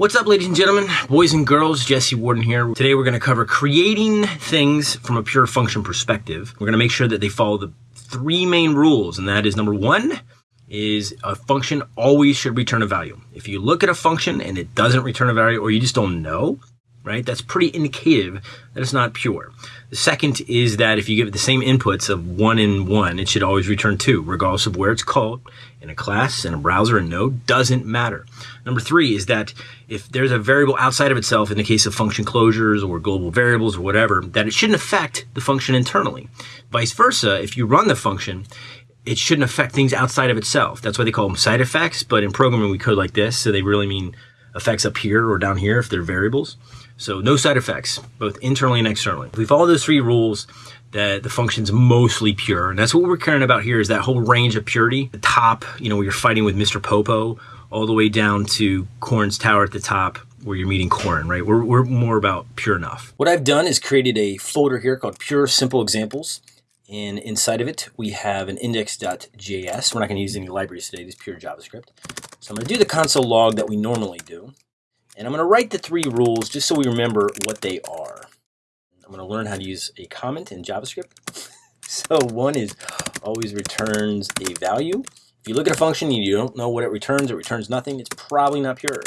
What's up, ladies and gentlemen, boys and girls? Jesse Warden here. Today we're going to cover creating things from a pure function perspective. We're going to make sure that they follow the three main rules, and that is number one is a function always should return a value. If you look at a function and it doesn't return a value, or you just don't know, right? That's pretty indicative that it's not pure. The second is that if you give it the same inputs of one and one, it should always return two, regardless of where it's called in a class, in a browser, a node, doesn't matter. Number three is that if there's a variable outside of itself, in the case of function closures or global variables or whatever, that it shouldn't affect the function internally. Vice versa, if you run the function, it shouldn't affect things outside of itself. That's why they call them side effects, but in programming we code like this, so they really mean effects up here or down here if they're variables. So no side effects, both internally and externally. If we follow those three rules, that the function's mostly pure. And that's what we're caring about here is that whole range of purity. The top, you know, where you're fighting with Mr. Popo, all the way down to Korin's Tower at the top where you're meeting Korin, right? We're, we're more about pure enough. What I've done is created a folder here called Pure Simple Examples. And inside of it, we have an index.js. We're not going to use any libraries today, just pure JavaScript. So I'm going to do the console log that we normally do. And I'm going to write the three rules just so we remember what they are. I'm going to learn how to use a comment in JavaScript. so one is always returns a value. If you look at a function and you don't know what it returns, it returns nothing, it's probably not pure.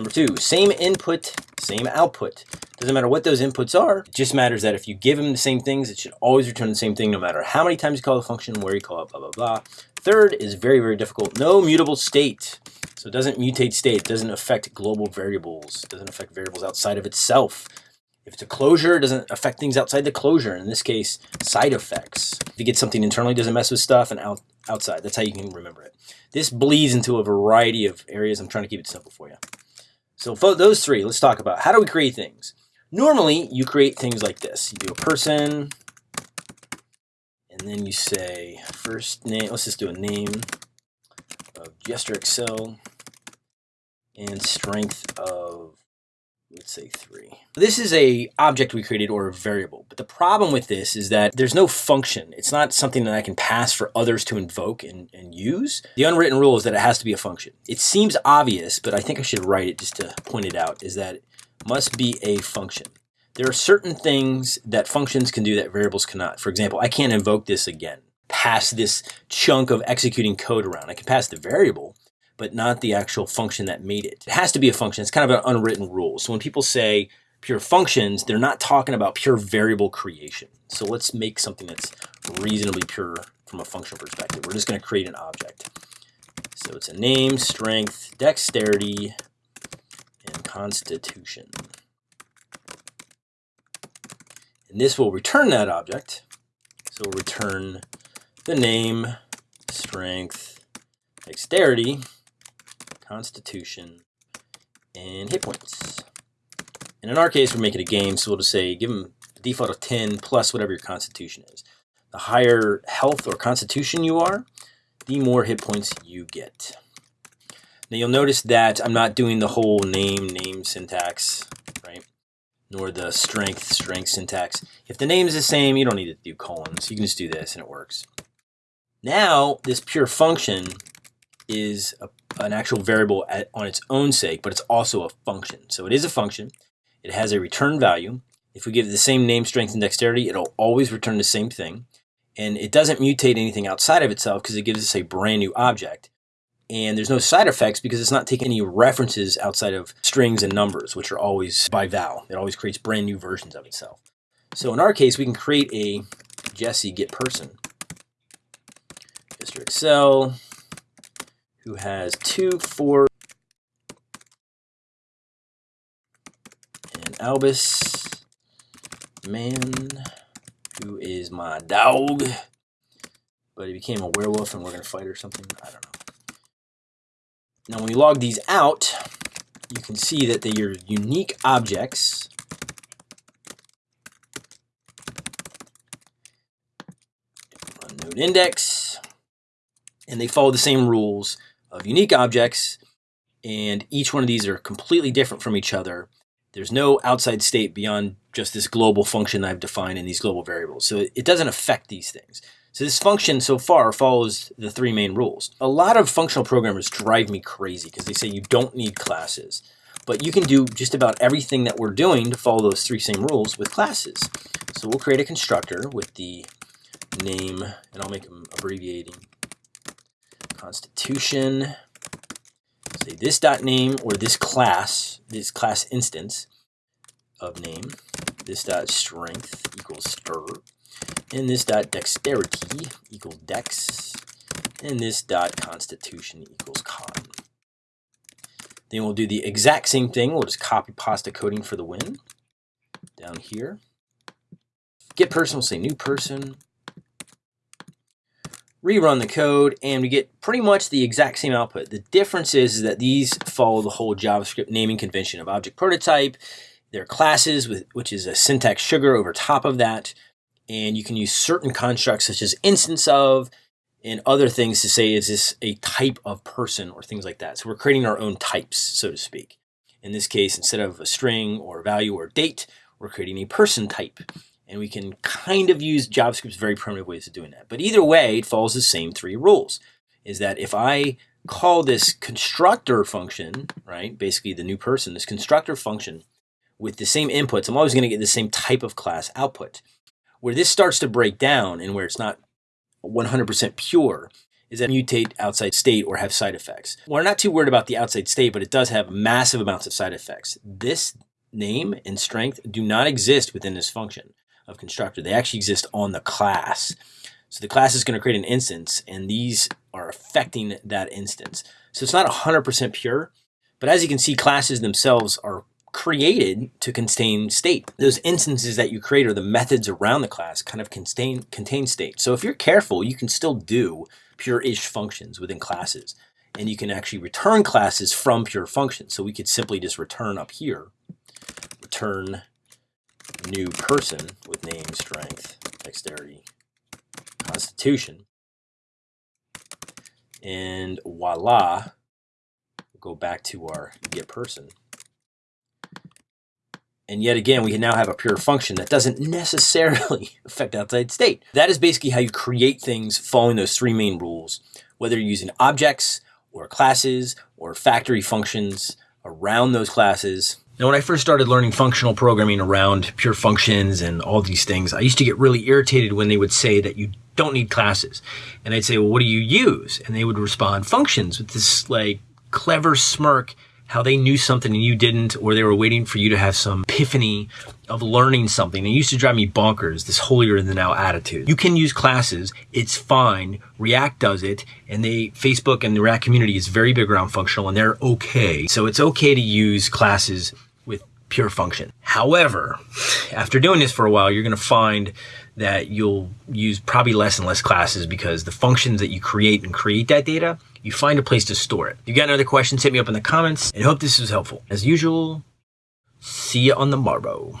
Number two, same input, same output. Doesn't matter what those inputs are, it just matters that if you give them the same things, it should always return the same thing no matter how many times you call the function, where you call it, blah, blah, blah. Third is very, very difficult. No mutable state. So it doesn't mutate state, it doesn't affect global variables, it doesn't affect variables outside of itself. If it's a closure, it doesn't affect things outside the closure. In this case, side effects. If you get something internally, doesn't mess with stuff, and out, outside. That's how you can remember it. This bleeds into a variety of areas. I'm trying to keep it simple for you. So those three, let's talk about how do we create things. Normally, you create things like this. You do a person, and then you say first name. Let's just do a name of Jester Excel and strength of let's say three. This is a object we created or a variable, but the problem with this is that there's no function. It's not something that I can pass for others to invoke and, and use. The unwritten rule is that it has to be a function. It seems obvious, but I think I should write it just to point it out, is that it must be a function. There are certain things that functions can do that variables cannot. For example, I can't invoke this again, pass this chunk of executing code around. I can pass the variable, but not the actual function that made it. It has to be a function. It's kind of an unwritten rule. So when people say pure functions, they're not talking about pure variable creation. So let's make something that's reasonably pure from a function perspective. We're just going to create an object. So it's a name, strength, dexterity, and constitution. And this will return that object. So we'll return the name, strength, dexterity, constitution, and hit points. And in our case, we're making a game, so we'll just say give them a default of 10 plus whatever your constitution is. The higher health or constitution you are, the more hit points you get. Now you'll notice that I'm not doing the whole name, name syntax, right? Nor the strength, strength syntax. If the name is the same, you don't need to do colons. You can just do this and it works. Now, this pure function is a an actual variable at, on its own sake, but it's also a function. So it is a function. It has a return value. If we give it the same name, strength, and dexterity, it'll always return the same thing. And it doesn't mutate anything outside of itself because it gives us a brand new object. And there's no side effects because it's not taking any references outside of strings and numbers, which are always by val. It always creates brand new versions of itself. So in our case, we can create a Jesse get person. Mr. Excel, who has two, four, and Albus, man, who is my dog, but he became a werewolf and we're going to fight or something. I don't know. Now, when we log these out, you can see that they are unique objects. Node index, and they follow the same rules of unique objects, and each one of these are completely different from each other. There's no outside state beyond just this global function I've defined in these global variables. So it doesn't affect these things. So this function so far follows the three main rules. A lot of functional programmers drive me crazy because they say you don't need classes. But you can do just about everything that we're doing to follow those three same rules with classes. So we'll create a constructor with the name, and I'll make them abbreviating, constitution, say this dot name or this class, this class instance of name, this dot strength equals stir, and this dot dexterity equals dex, and this dot constitution equals con. Then we'll do the exact same thing. We'll just copy pasta coding for the win down here. Get person, we'll say new person. Rerun the code, and we get pretty much the exact same output. The difference is, is that these follow the whole JavaScript naming convention of object prototype. They're classes, with, which is a syntax sugar over top of that. And you can use certain constructs such as instance of, and other things to say is this a type of person or things like that. So we're creating our own types, so to speak. In this case, instead of a string or value or date, we're creating a person type. And we can kind of use JavaScript's very primitive ways of doing that. But either way, it follows the same three rules. Is that if I call this constructor function, right, basically the new person, this constructor function with the same inputs, I'm always going to get the same type of class output. Where this starts to break down and where it's not 100% pure is that mutate outside state or have side effects. We're not too worried about the outside state, but it does have massive amounts of side effects. This name and strength do not exist within this function of constructor. They actually exist on the class. So the class is going to create an instance, and these are affecting that instance. So it's not 100% pure, but as you can see, classes themselves are created to contain state. Those instances that you create or the methods around the class kind of contain, contain state. So if you're careful, you can still do pure-ish functions within classes. And you can actually return classes from pure functions. So we could simply just return up here, return new person with name, strength, dexterity, constitution. And voila, go back to our get person. And yet again, we can now have a pure function that doesn't necessarily affect outside state. That is basically how you create things following those three main rules, whether you're using objects or classes or factory functions around those classes. Now, when I first started learning functional programming around pure functions and all these things, I used to get really irritated when they would say that you don't need classes. And I'd say, well, what do you use? And they would respond, functions, with this like clever smirk how they knew something and you didn't, or they were waiting for you to have some epiphany of learning something. It used to drive me bonkers, this holier than thou attitude. You can use classes, it's fine. React does it, and they Facebook and the React community is very big around functional and they're okay. So it's okay to use classes pure function. However, after doing this for a while, you're gonna find that you'll use probably less and less classes because the functions that you create and create that data you find a place to store it. If you got any other questions, hit me up in the comments and hope this was helpful. As usual, see you on the morrow.